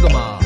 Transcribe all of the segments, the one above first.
个嘛。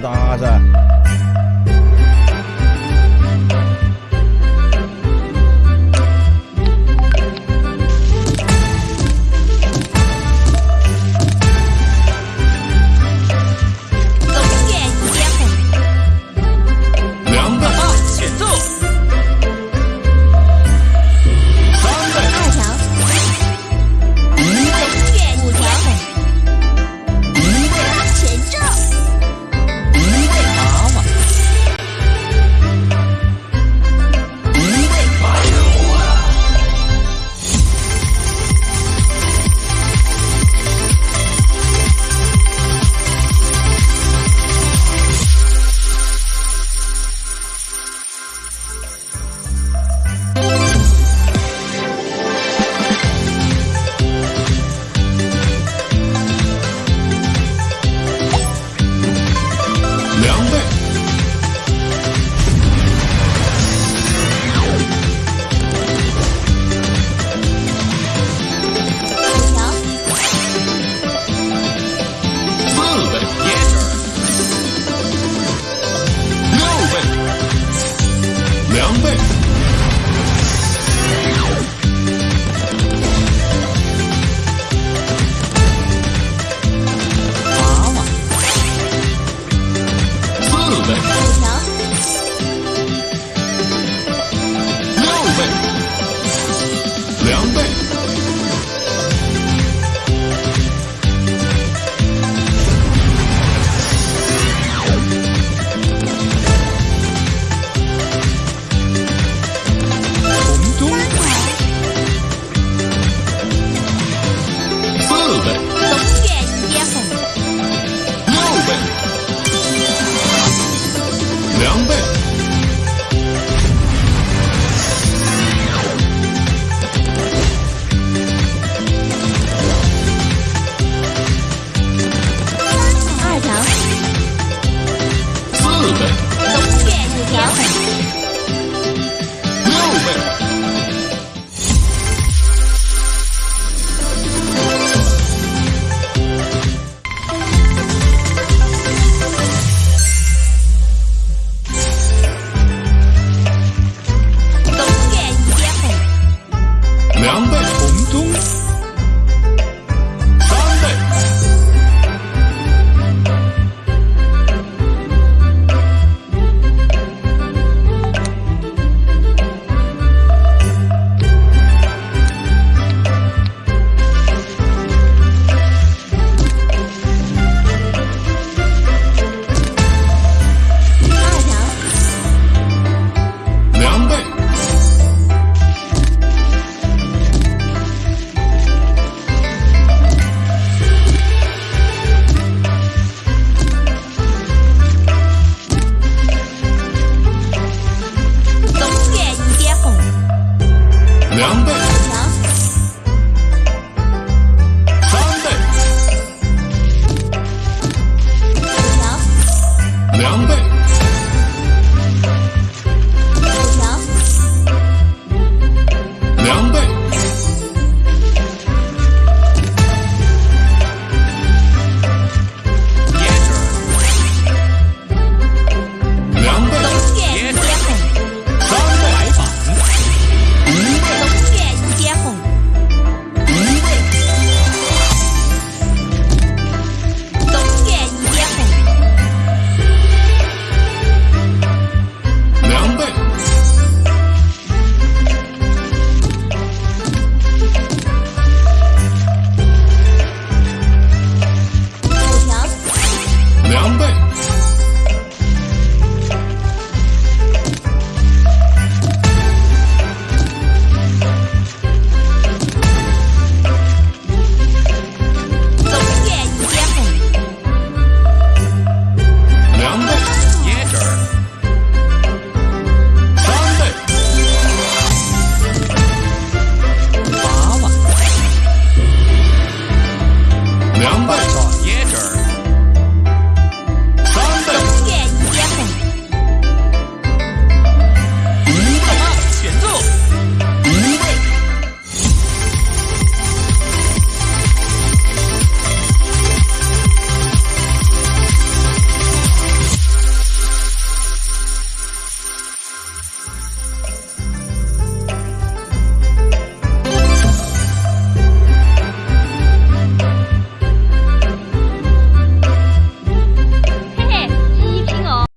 搭，噻！ 양배